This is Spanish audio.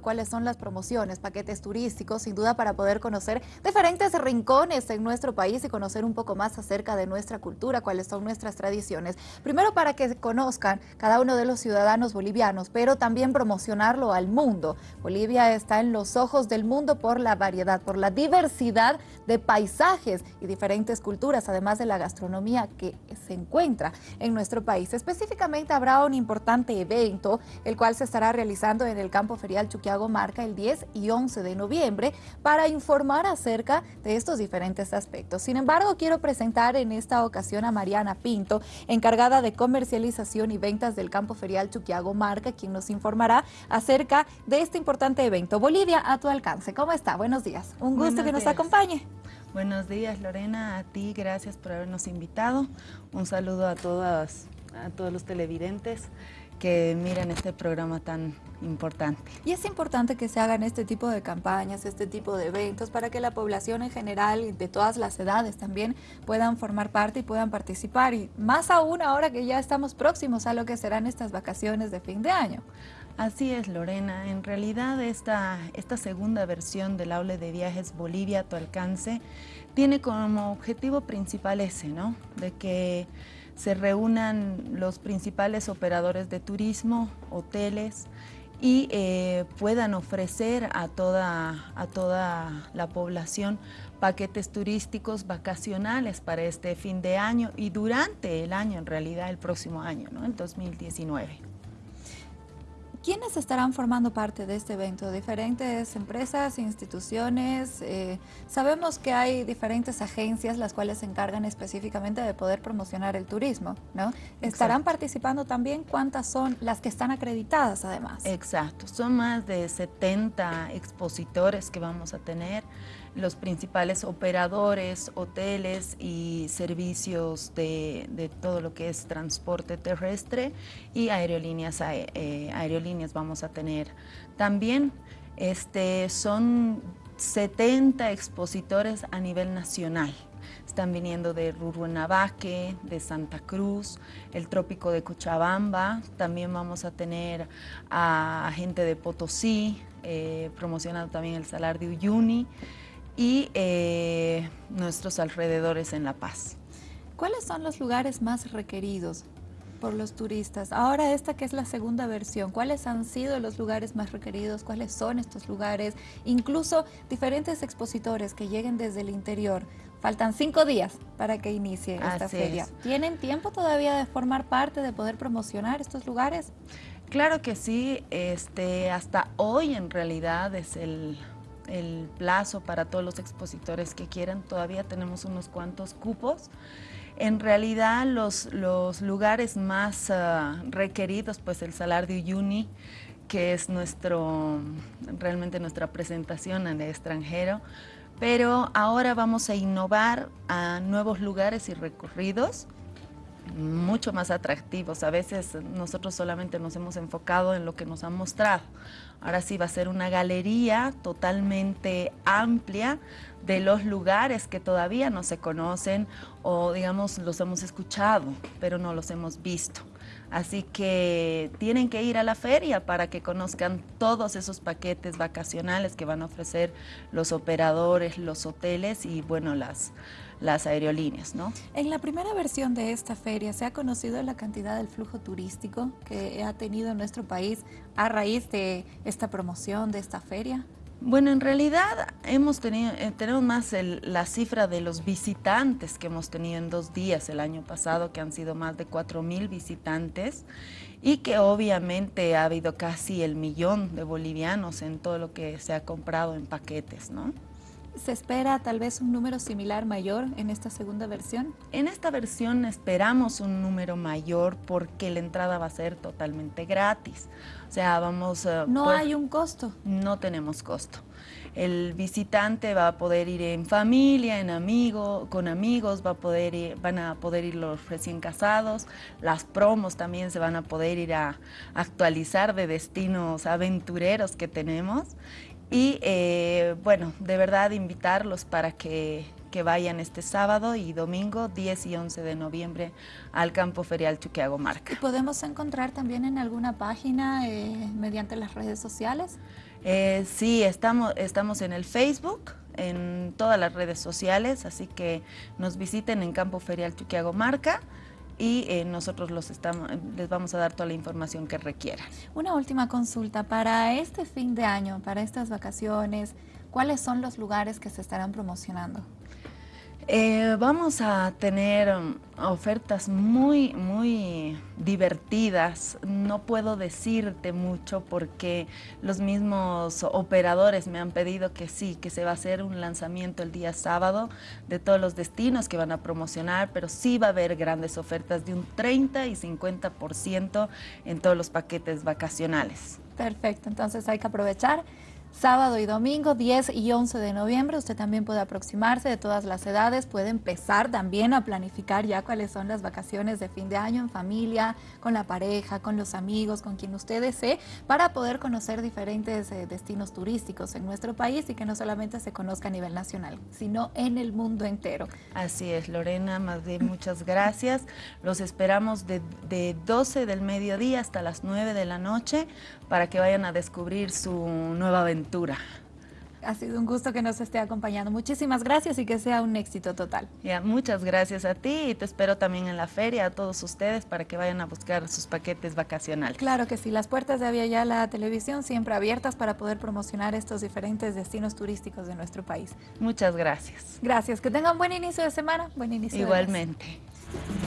cuáles son las promociones, paquetes turísticos, sin duda para poder conocer diferentes rincones en nuestro país y conocer un poco más acerca de nuestra cultura, cuáles son nuestras tradiciones. Primero para que conozcan cada uno de los ciudadanos bolivianos, pero también promocionarlo al mundo. Bolivia está en los ojos del mundo por la variedad, por la diversidad de paisajes y diferentes culturas, además de la gastronomía que se encuentra en nuestro país. Específicamente habrá un importante evento, el cual se estará realizando en el campo ferial Chuquiago Marca el 10 y 11 de noviembre para informar acerca de estos diferentes aspectos. Sin embargo, quiero presentar en esta ocasión a Mariana Pinto, encargada de comercialización y ventas del campo ferial Chuquiago Marca, quien nos informará acerca de este importante evento. Bolivia a tu alcance. ¿Cómo está? Buenos días. Un gusto que nos acompañe. Buenos días Lorena, a ti gracias por habernos invitado. Un saludo a todas, a todos los televidentes que miren este programa tan importante. Y es importante que se hagan este tipo de campañas, este tipo de eventos, para que la población en general, de todas las edades también, puedan formar parte y puedan participar. Y más aún ahora que ya estamos próximos a lo que serán estas vacaciones de fin de año. Así es, Lorena. En realidad, esta, esta segunda versión del Aula de Viajes Bolivia a tu alcance tiene como objetivo principal ese, ¿no? De que se reúnan los principales operadores de turismo, hoteles, y eh, puedan ofrecer a toda, a toda la población paquetes turísticos vacacionales para este fin de año y durante el año, en realidad el próximo año, ¿no? el 2019. ¿Quiénes estarán formando parte de este evento? ¿Diferentes empresas, instituciones? Eh, sabemos que hay diferentes agencias las cuales se encargan específicamente de poder promocionar el turismo, ¿no? ¿Estarán participando también? ¿Cuántas son las que están acreditadas además? Exacto, son más de 70 expositores que vamos a tener los principales operadores, hoteles y servicios de, todo lo que es transporte terrestre y aerolíneas, eh, aerolíneas vamos a tener. También este, son 70 expositores a nivel nacional. Están viniendo de Ruruenabaque, de Santa Cruz, el trópico de Cochabamba. También vamos a tener a gente de Potosí, eh, promocionando también el Salar de Uyuni y eh, nuestros alrededores en La Paz. ¿Cuáles son los lugares más requeridos por los turistas? Ahora esta que es la segunda versión, ¿cuáles han sido los lugares más requeridos? ¿Cuáles son estos lugares? Incluso diferentes expositores que lleguen desde el interior. Faltan cinco días para que inicie esta feria. ¿Tienen tiempo todavía de formar parte, de poder promocionar estos lugares? Claro que sí, este, hasta hoy en realidad es el el plazo para todos los expositores que quieran. Todavía tenemos unos cuantos cupos. En realidad los, lugares más ah, requeridos, pues el Salar de Uyuni, que es nuestro, realmente nuestra presentación en extranjero, pero ahora vamos a innovar a nuevos lugares y recorridos mucho más atractivos. A veces nosotros solamente nos hemos enfocado en lo que nos han mostrado. Ahora sí va a ser una galería totalmente amplia de los lugares que todavía no se conocen o digamos los hemos escuchado, pero no los hemos visto. Así que tienen que ir a la feria para que conozcan todos esos paquetes vacacionales que van a ofrecer los operadores, los hoteles y bueno, las, las aerolíneas. ¿no? En la primera versión de esta feria, ¿se ha conocido la cantidad del flujo turístico que ha tenido nuestro país a raíz de esta promoción, de esta feria? Bueno, en realidad hemos tenido, eh, tenemos más la cifra de los visitantes que hemos tenido en dos días el año pasado, que han sido más de 4.000 visitantes y que obviamente ha habido casi el millón de bolivianos en todo lo que se ha comprado en paquetes, ¿no? ¿Se espera tal vez un número similar mayor en esta segunda versión? En esta versión esperamos un número mayor porque la entrada va a ser totalmente gratis. O sea, vamos... a... ¿No hay un costo? No tenemos costo. El visitante va a poder ir en familia, en amigo, con amigos, va a poder van a poder ir los recién casados, las promos también se van a poder ir a actualizar de destinos aventureros que tenemos y eh, bueno, de verdad invitarlos para que, vayan este sábado y domingo 10 y 11 de noviembre al campo ferial Chuquiago Marca. ¿Y podemos encontrar también en alguna página eh, mediante las redes sociales? Eh, sí, estamos, estamos en el Facebook, en todas las redes sociales, así que nos visiten en Campo Ferial Chuquiago Marca y eh, nosotros los estamos, les vamos a dar toda la información que requieran. Una última consulta, para este fin de año, para estas vacaciones, ¿cuáles son los lugares que se estarán promocionando? Eh, vamos a tener um, ofertas muy, muy divertidas. No puedo decirte mucho porque los mismos operadores me han pedido que sí, que se va a hacer un lanzamiento el día sábado de todos los destinos que van a promocionar, pero sí va a haber grandes ofertas de un 30 y 50% en todos los paquetes vacacionales. Perfecto, entonces hay que aprovechar sábado y domingo, 10 y 11 de noviembre. Usted también puede aproximarse de todas las edades, puede empezar también a planificar ya cuáles son las vacaciones de fin de año en familia, con la pareja, con los amigos, con quien usted desee, para poder conocer diferentes eh, destinos turísticos en nuestro país y que no solamente se conozca a nivel nacional, sino en el mundo entero. Así es, Lorena, más de muchas gracias. Los esperamos de, de 12 del mediodía hasta las 9 de la noche para que vayan a descubrir su nueva aventura ha sido un gusto que nos esté acompañando. Muchísimas gracias y que sea un éxito total. Ya, muchas gracias a ti y te espero también en la feria, a todos ustedes, para que vayan a buscar sus paquetes vacacionales. Claro que sí, las puertas de Avia ya la televisión siempre abiertas para poder promocionar estos diferentes destinos turísticos de nuestro país. Muchas gracias. Gracias, que tengan buen inicio de semana, buen inicio Igualmente. De